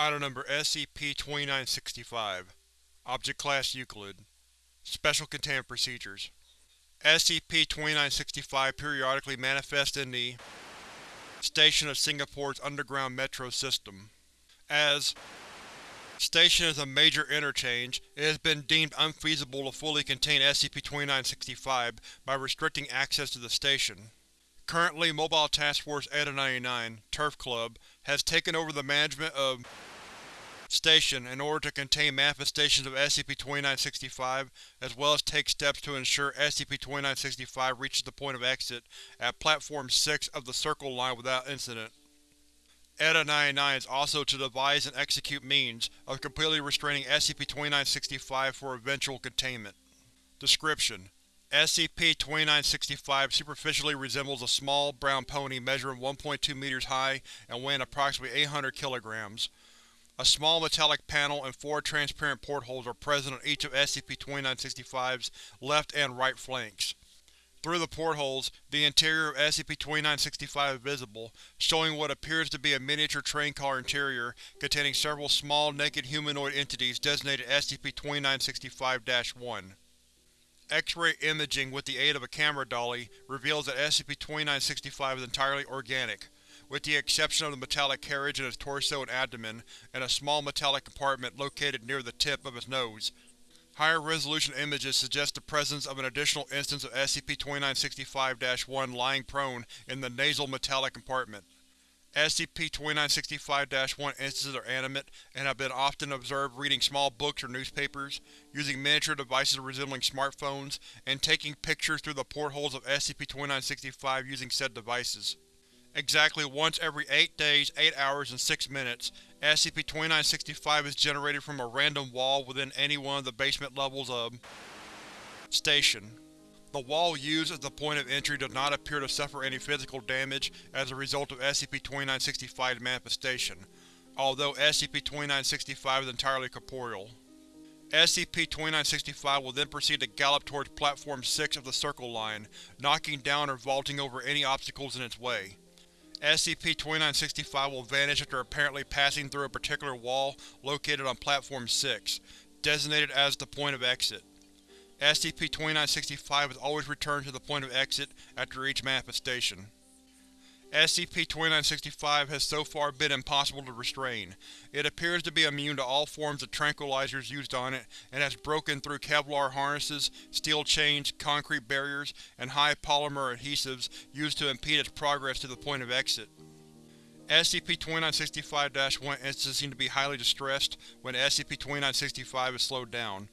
Item Number SCP-2965 Object Class Euclid Special Containment Procedures SCP-2965 periodically manifests in the Station of Singapore's underground metro system. As Station is a major interchange, it has been deemed unfeasible to fully contain SCP-2965 by restricting access to the station. Currently, Mobile Task Force Eta-99, Turf Club, has taken over the management of Station in order to contain manifestations of SCP-2965, as well as take steps to ensure SCP-2965 reaches the point of exit at Platform 6 of the Circle Line without incident. ETA-99 is also to devise and execute means of completely restraining SCP-2965 for eventual containment. Description: SCP-2965 superficially resembles a small, brown pony measuring 1.2 meters high and weighing approximately 800 kilograms. A small metallic panel and four transparent portholes are present on each of SCP-2965's left and right flanks. Through the portholes, the interior of SCP-2965 is visible, showing what appears to be a miniature train car interior containing several small, naked humanoid entities designated SCP-2965-1. X-ray imaging with the aid of a camera dolly reveals that SCP-2965 is entirely organic, with the exception of the metallic carriage in its torso and abdomen, and a small metallic compartment located near the tip of its nose. Higher resolution images suggest the presence of an additional instance of SCP-2965-1 lying prone in the nasal metallic compartment. SCP-2965-1 instances are animate and have been often observed reading small books or newspapers, using miniature devices resembling smartphones, and taking pictures through the portholes of SCP-2965 using said devices. Exactly once every 8 days, 8 hours, and 6 minutes, SCP-2965 is generated from a random wall within any one of the basement levels of Station. The wall used as the point of entry does not appear to suffer any physical damage as a result of SCP-2965's manifestation, although SCP-2965 is entirely corporeal. SCP-2965 will then proceed to gallop towards Platform 6 of the Circle Line, knocking down or vaulting over any obstacles in its way. SCP-2965 will vanish after apparently passing through a particular wall located on Platform 6, designated as the point of exit. SCP-2965 is always returned to the point of exit after each manifestation. SCP-2965 has so far been impossible to restrain. It appears to be immune to all forms of tranquilizers used on it, and has broken through Kevlar harnesses, steel chains, concrete barriers, and high polymer adhesives used to impede its progress to the point of exit. SCP-2965-1 instances seem to be highly distressed when SCP-2965 is slowed down,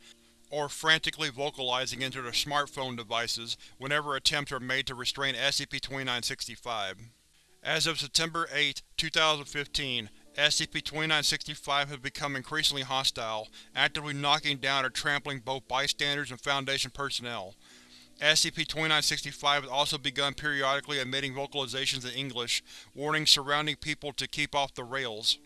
or frantically vocalizing into their smartphone devices whenever attempts are made to restrain SCP-2965. As of September 8, 2015, SCP-2965 has become increasingly hostile, actively knocking down or trampling both bystanders and Foundation personnel. SCP-2965 has also begun periodically emitting vocalizations in English, warning surrounding people to keep off the rails.